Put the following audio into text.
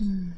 嗯。